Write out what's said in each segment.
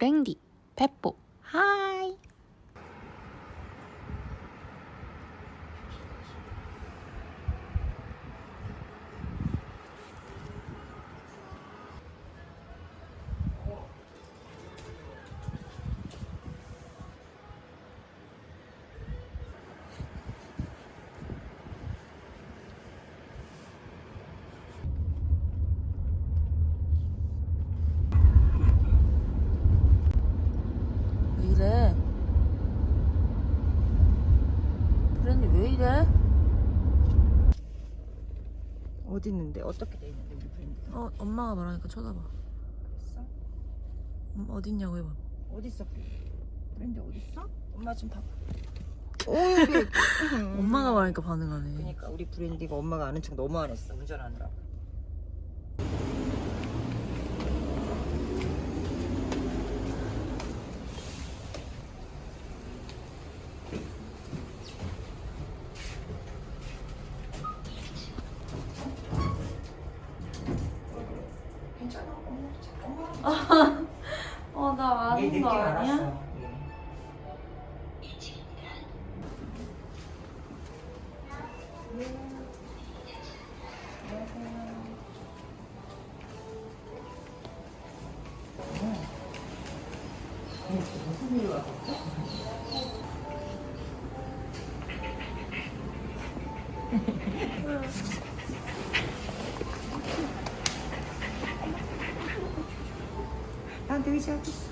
브랭디, 페뽀, 하이. 왜 이래? 브랜디 왜 이래? 어디 있는데? 어떻게 돼 있는데 우리 브랜드가? 어, 엄마가 말하니까 쳐다봐. 있어? 음, 어딨냐고 해봐. 어디 있어? 브랜드 어디 있어? 엄마 좀 봐봐. 오. 엄마가 말하니까 반응하네. 그러니까 우리 브랜디가 엄마가 아는 척 너무 안 했어 운전하느라. 괜 나얘 느낌 알았어. 얘. 무슨 일이 와서 나한테 의지하고 있어.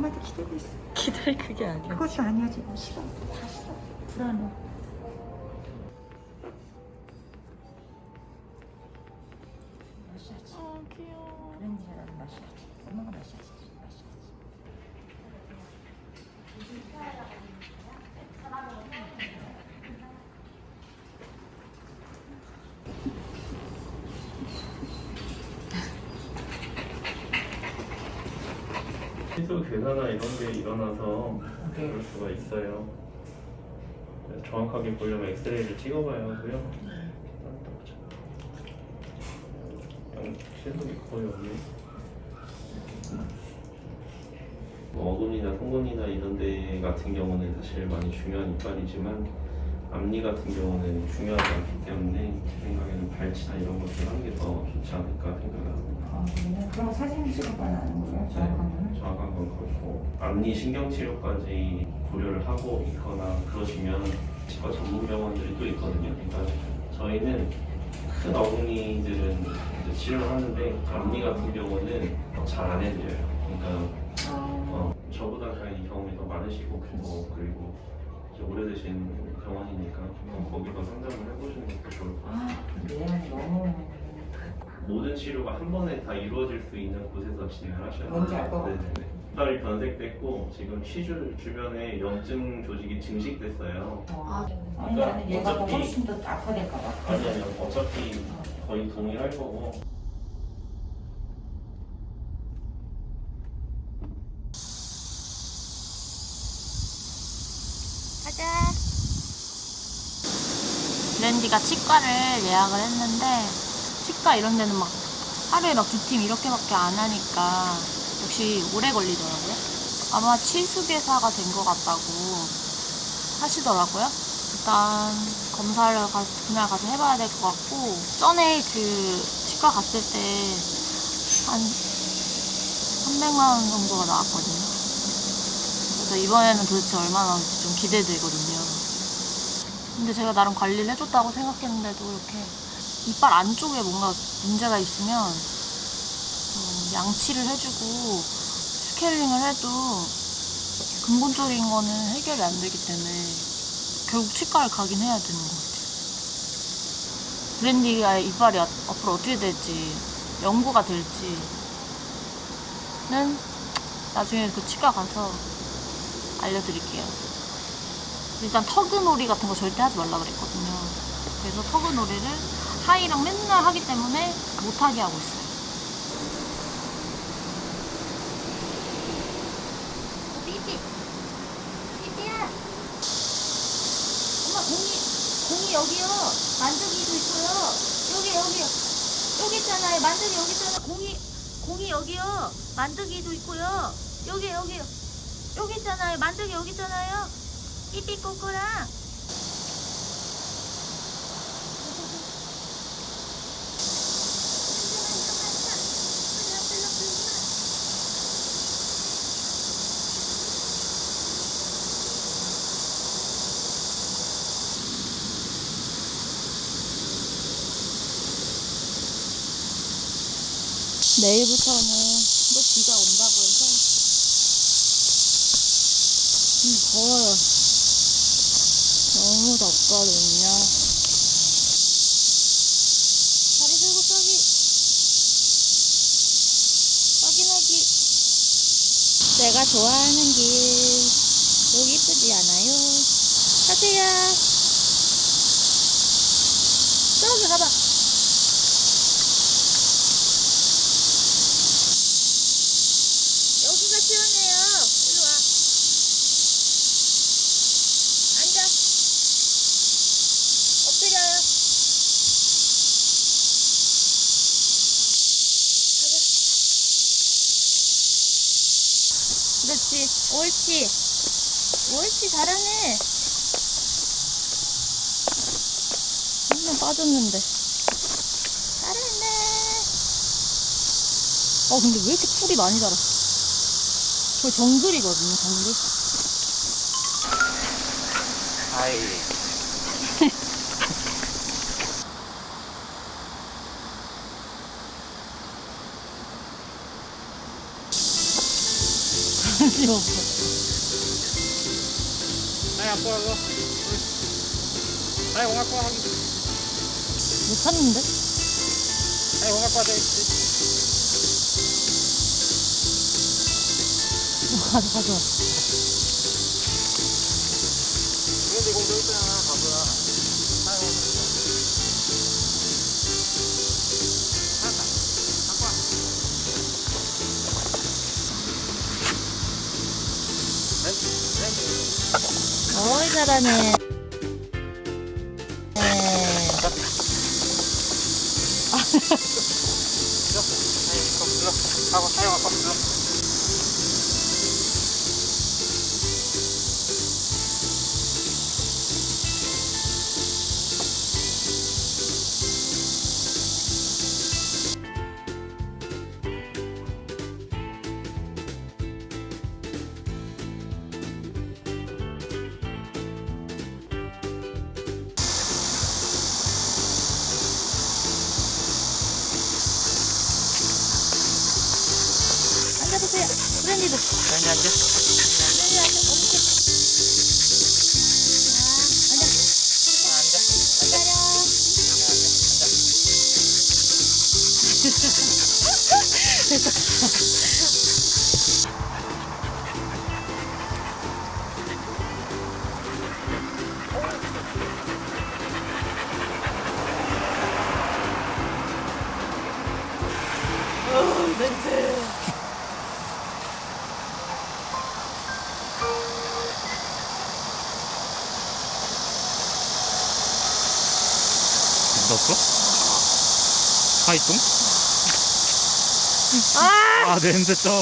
엄마한테 기대고 있어. 기다릴 그게 아니야. 그것도 아니야 지금 싫어. 다 싫어. 불안해. 마셔야지. 아, 귀여워. 브랜디라도 마셔야지. 엄마가 마셔야지. 마셔야지. 괴사나 이런 게 일어나서 네. 그럴 수가 있어요. 정확하게 보려면 엑스레이를 찍어봐야 하고요. 그냥 실속이 거의 없네. 뭐 어금니나 송곳니나 이런 데 같은 경우는 사실 많이 중요한 이빨이지만 앞니 같은 경우는 중요하지 않기 때문에 제 생각에는 발치나 이런 것들 하는 게 더 좋지 않을까 생각을 합니다. 아, 그러면 그럼 사진 찍어봐야 하는 거예요? 정확한 거는? 정확한 건 그렇고 앞니 신경치료까지 고려를 하고 있거나 그러시면 치과 전문 병원들이 또 있거든요. 그러니까 저희는 큰 어금니들은 이제 치료를 하는데 앞니 같은 경우는 잘 안 해드려요. 그러니까 어, 저보다 이 경험이 더 많으시고 그리고, 그리고 오래되신 병원이니까 거기서 상담을 해보시는 것도 좋을 것 같아요. 아, 미안해 너무 모든 치료가 한 번에 다 이루어질 수 있는 곳에서 진행을 하셔야 돼요. 뭔지 알 것 같아요. 네네네. 이빨이 변색됐고 지금 치주 주변에 염증 조직이 증식됐어요. 아, 그러니까 아니 나는 얘가 더 어차피- 훨씬 더 악화될까 봐 아니면 어차피 거의 동일할 거고 가자. 브랜디가 치과를 예약을 했는데 치과 이런 데는 막 하루에 막 두 팀 이렇게밖에 안 하니까 역시 오래 걸리더라고요. 아마 치수계사가 된 것 같다고 하시더라고요. 일단 검사를 가, 그날 가서 해봐야 될 것 같고 전에 그 치과 갔을 때 한 300만 원 정도가 나왔거든요. 그래서 이번에는 도대체 얼마 나올지 좀 기대되거든요. 근데 제가 나름 관리를 해줬다고 생각했는데도 이렇게 이빨 안쪽에 뭔가 문제가 있으면 어, 양치를 해주고 스케일링을 해도 근본적인 거는 해결이 안 되기 때문에 결국 치과를 가긴 해야 되는 것 같아요. 브랜디가 이빨이 앞- 앞으로 어떻게 될지 연구가 될지는 나중에 그 치과 가서 알려드릴게요. 일단 터그놀이 같은 거 절대 하지 말라 그랬거든요. 그래서 터그놀이를 하이랑 맨날 하기 때문에 못하게 하고 있어요. 삐삐 삐삐야 엄마 공이 공이 여기요 만두기도 있고요 여기 여기 여기 있잖아요 만두기 여기 있잖아 공이 공이 여기요. 만드기도 있고요. 여기 여기 여기 있잖아요. 만드기 여기 있잖아요. 삐삐 꼬꼬랑. 내일부터는 또 비가 온다고 해서 음, 더워요. 너무 덥거든요. 다리 들고 쏘기. 쏘기나기. 내가 좋아하는 길. 여기 이쁘지 않아요? 가세요. 저기 가봐. 여기가 시원해요. 일로 와. 앉아. 엎드려요. 그렇지. 옳지. 옳지. 잘하네. 한명 빠졌는데. 잘했네. 어, 근데 왜 이렇게 풀이 많이 자랐어? 저 정글이거든요, 정글. 없어. 아니 안 보여서 아니 거야 하기 못 찾는데? 아니 거야 돼 있지 가져, 가져. 그런데 공도 있잖아 바보야 어이, 잘하네. 네. 하고 거 앉아. 앉아. 넣었어? 하이뚱? 아! 아 냄새 쩔어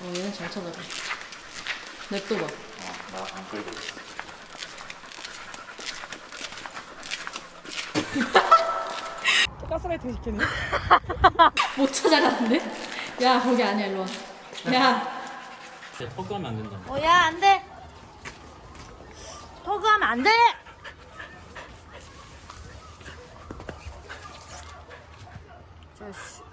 어, 얘는 잘 쳐다봐. 냅둬봐. 나안 끌고. 가스라이팅 시키네. 못 찾아가는데? 야, 거기 아니야, 일로 와. 야. 턱하면 안 된다 어, 야, 안 돼. 허그하면 안 돼! 자식.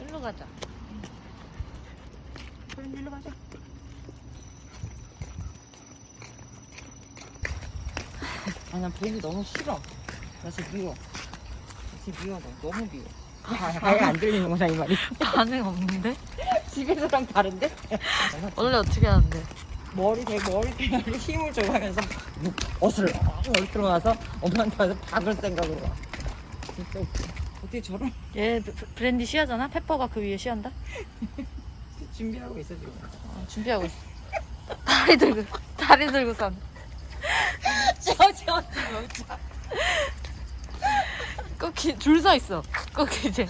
일로 가자. 그럼 일로 가자. 아, 난 보기 너무 싫어. 그래서 미워. 그래서 미워, 너. 너무 미워. 아, 아예 안 들리는구나, 이 말이. 반응 없는데? 집에서랑 다른데? 원래 어떻게 하는데? 머리 대 머리 대가리 힘을 줘 하면서 옷을 엉 들어와서 엄마한테 와서 박을 생각으로 와. 진짜 웃겨. 어떻게 저런 얘 브- 브랜디 쉬하잖아? 페퍼가 그 위에 쉬한다? 준비하고 있어 지금. 어, 준비하고 있어. 다리 들고 다리 들고 선. 저저 꼭줄서 있어. 꼭 이제.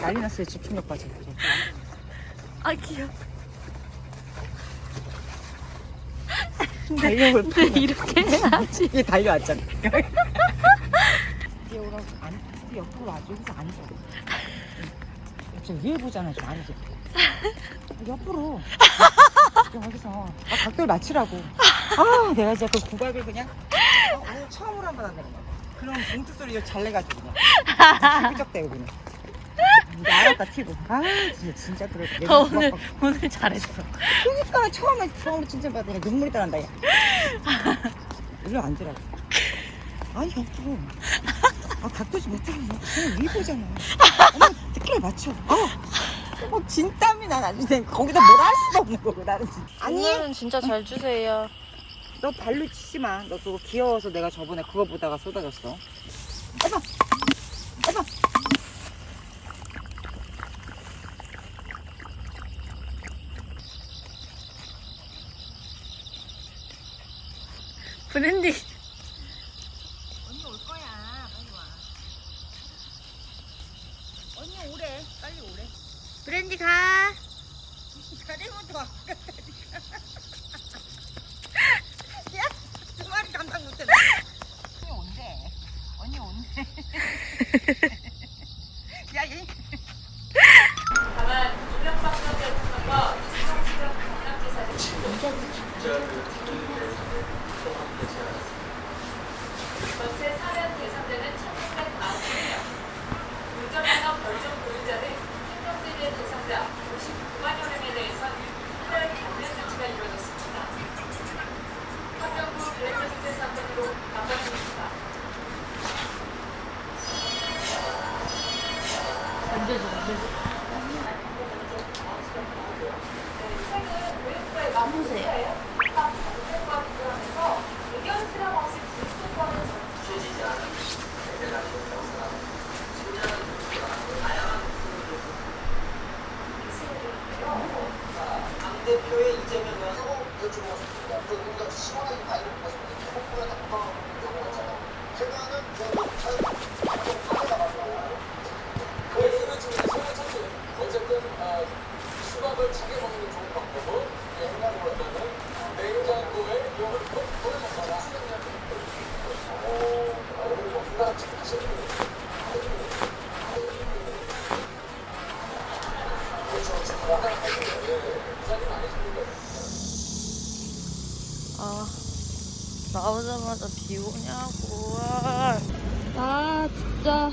난리 났어요 집중력 빠져. 아 귀여워. 달력을 근데 이렇게 해야지. 이게 달려왔잖아. 뛰어오라고 안뛰 옆으로 와줘 여기서 앉 지금 위에 보잖아 지금 아니지 옆으로. 여기서. 아, 각도를 맞추라고. 아 내가 진짜 그 구박을 그냥 아, 오늘 처음으로 한번 한다 그냥 그런 봉투 소리 잘 내가지고 그냥. 아, 삐쩍대고 그냥 이제 알았다 튀고. 아 진짜 진짜 그래 오늘 오늘 잘했어. 그러니까 처음에 처음에 칭찬받으니까 눈물이 따른다 야. 일로 앉으라고. 아니 옆으로. 아 각도지 못하네 그냥 위보잖아. 100% 맞춰. 어. 뭐 진땀이 나 나중에 거기다 뭐라 할 수도 없는 거고 나는 진짜. 아니. 진짜 잘 주세요. 너 발로 치지 마. 너 그거 귀여워서 내가 저번에 그거 보다가 쏟아졌어. 해봐. 빨리 오래 브랜디 가. 자네부터 왔다니까. 야, 두 마리 감당 못해. 언니 온대. 언니 온대. 야, 얘. 전체 사면 대상자는 1,690명이며 운전면허 별점 보유자는 행정제재 대상자 59만여 명에 대해선 특별 감면 조치가 이루어졌습니다. 환경부 블랙리스트 사건으로 바꿔줍니다. 얹어줘, 얹어줘. 나무새. 의견 수렴 없이 불소권을 대표의 이재명 의원 여쭤보겠습니다. 그 우리가 시원하게 다 이런 것을 홍보에 나쁜 경우가 있잖아요. 최근에는 그 이유는 지금 세번 첫째 어쨌든 어, 수박을 차게 먹는 게 좋은 방법은 행간보다는 냉장고에 이걸 꺼내 먹거나 오, 그리고 누가 지금 하시는 분이 아, 나오자마자 비 오냐고. 아, 아 진짜.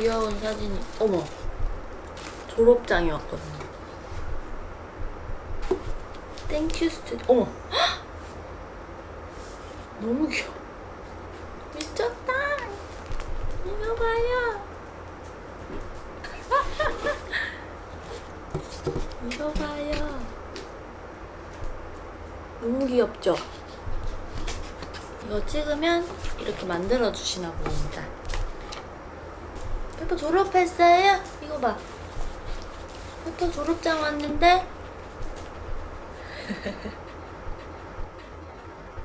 귀여운 사진이, 어머. 졸업장이 왔거든요. 땡큐 스튜디오. 어머. 헉! 너무 귀여워. 미쳤다. 이거 봐요. 이거 봐요. 너무 귀엽죠? 이거 찍으면 이렇게 만들어 주시나 봅니다. 페퍼 졸업했어요? 이거 봐. 페퍼 졸업장 왔는데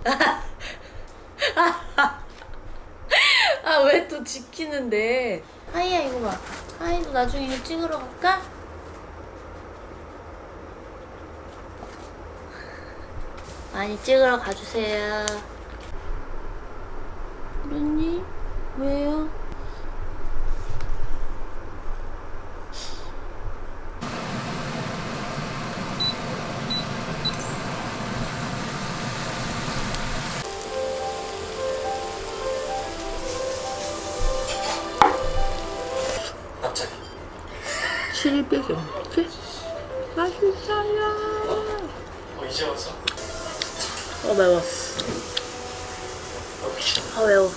아 왜 또 지키는데 하이야 이거 봐 하이도 나중에 이거 찍으러 갈까? 많이 찍으러 가주세요 루니 왜요? 700이 넘게? 맛있어요 어, 이제 와서 어 매워 아 매워.